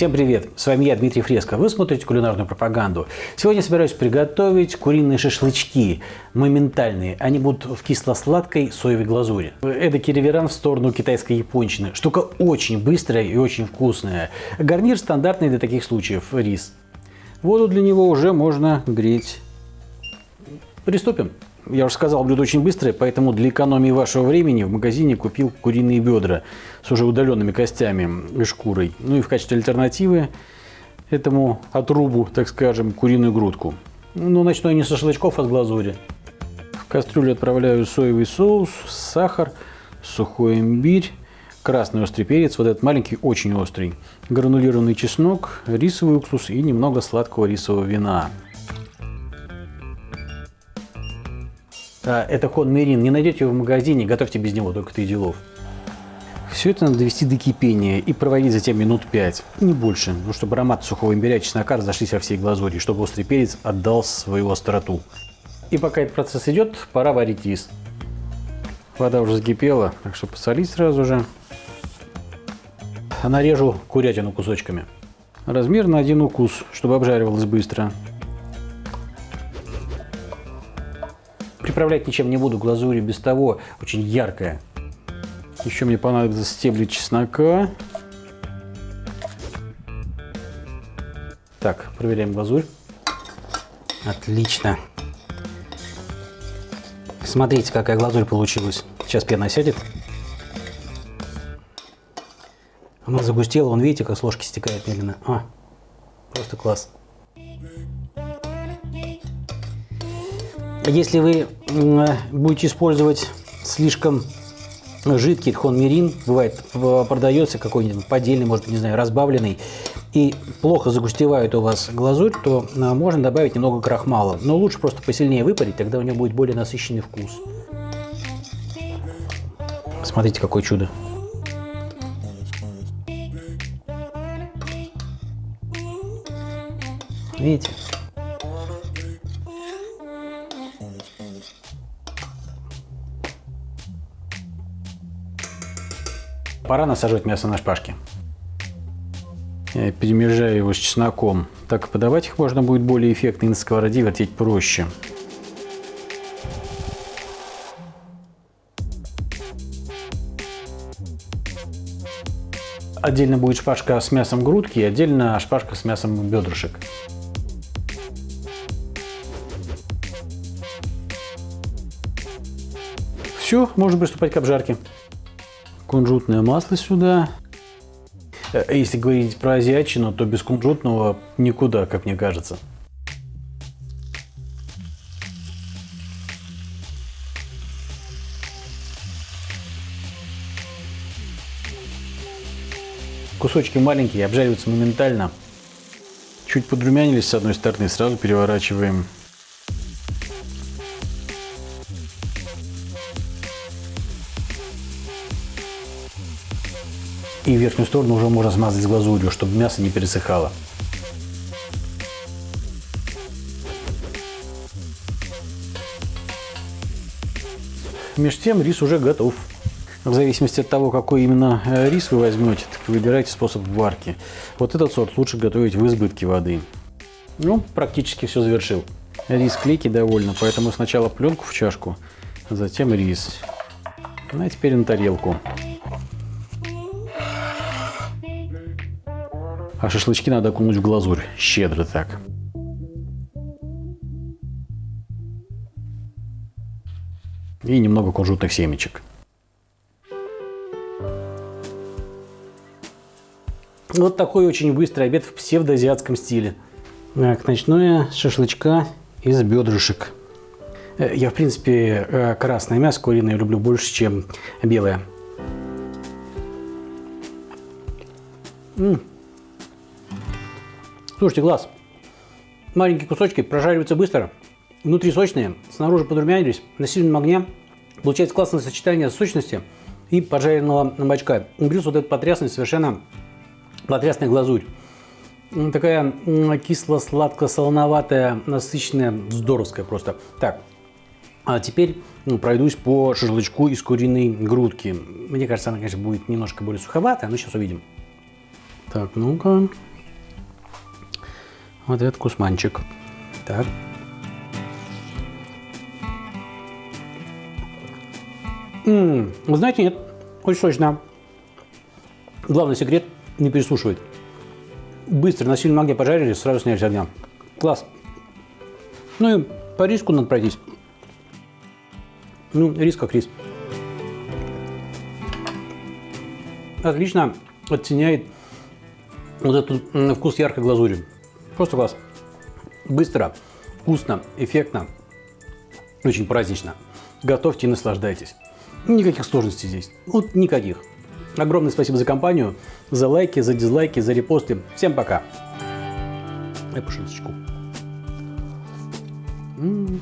Всем привет! С вами я, Дмитрий Фреско. Вы смотрите кулинарную пропаганду. Сегодня собираюсь приготовить куриные шашлычки. Моментальные. Они будут в кисло-сладкой соевой глазури. Эдакий реверан в сторону китайской япончины. Штука очень быстрая и очень вкусная. Гарнир стандартный для таких случаев – рис. Воду для него уже можно греть. Приступим. Я уже сказал, блюдо очень быстрое, поэтому для экономии вашего времени в магазине купил куриные бедра с уже удаленными костями и шкурой. Ну и в качестве альтернативы этому отрубу, так скажем, куриную грудку. Ну, начну я не со шашлычков, а с глазури. В кастрюлю отправляю соевый соус, сахар, сухой имбирь, красный острый перец, вот этот маленький, очень острый, гранулированный чеснок, рисовый уксус и немного сладкого рисового вина. Это хон мерин. Не найдете его в магазине, готовьте без него, только ты делов. Все это надо довести до кипения и проводить затем минут 5, не больше, ну, чтобы аромат сухого имбиря и чеснока разошлись во всей глазури, чтобы острый перец отдал свою остроту. И пока этот процесс идет, пора варить рис. Вода уже закипела, так что посолить сразу же. Нарежу курятину кусочками. Размер на один укус, чтобы обжаривалось быстро. Приправлять ничем не буду, глазурь без того очень яркая. Еще мне понадобятся стебли чеснока. Так, проверяем глазурь. Отлично. Смотрите, какая глазурь получилась. Сейчас пена сядет. Она загустела, вон видите, как с ложки стекает медленно. А, просто класс. Если вы будете использовать слишком жидкий тхон-мирин, бывает, продается какой-нибудь поддельный, может быть, не знаю, разбавленный, и плохо загустевает у вас глазурь, то а, можно добавить немного крахмала. Но лучше просто посильнее выпарить, тогда у него будет более насыщенный вкус. Смотрите, какое чудо. Видите? Пора насаживать мясо на шпажки. Я перемежаю его с чесноком. Так подавать их можно будет более эффектно и на сковороде вертеть проще. Отдельно будет шпажка с мясом грудки и отдельно шпажка с мясом бедрышек. Все, можно приступать к обжарке кунжутное масло сюда. Э, если говорить про азиатчину, то без кунжутного никуда, как мне кажется. Кусочки маленькие, обжариваются моментально. Чуть подрумянились с одной стороны, сразу переворачиваем. И верхнюю сторону уже можно смазать с глазурью, чтобы мясо не пересыхало. Между тем рис уже готов. В зависимости от того, какой именно э, рис вы возьмете, так выбирайте способ варки. Вот этот сорт лучше готовить в избытке воды. Ну, практически все завершил. Рис клейкий довольно, поэтому сначала пленку в чашку, затем рис. Ну, а теперь на тарелку. А шашлычки надо окунуть в глазурь, щедро так. И немного кунжутных семечек. Вот такой очень быстрый обед в псевдоазиатском стиле. Так, с шашлычка из бедрышек. Э, я, в принципе, э, красное мясо куриное люблю больше, чем белое. М -м. Слушайте, глаз. Маленькие кусочки прожариваются быстро. Внутри сочные, снаружи подрумянились, на сильном огне. Получается классное сочетание сочности и поджаренного бачка. Плюс вот этот потрясный, совершенно потрясная глазурь. Такая кисло-сладко-солоноватая, насыщенная, здоровская просто. Так, а теперь пройдусь по шашлычку из куриной грудки. Мне кажется, она, конечно, будет немножко более суховатая, но сейчас увидим. Так, ну-ка. Этот кусманчик. Так. М-м, вы знаете, нет, очень сочно. Главный секрет – не пересушивать. Быстро на сильном огне пожарили, сразу сняли с огня. Класс. Ну и по риску надо пройтись. Ну, рис как рис. Отлично оттеняет вот этот вкус яркой глазури. Просто класс. Быстро, вкусно, эффектно, очень празднично. Готовьте и наслаждайтесь. Никаких сложностей здесь. Вот никаких. Огромное спасибо за компанию, за лайки, за дизлайки, за репосты. Всем пока. Дай по шуточку. -м.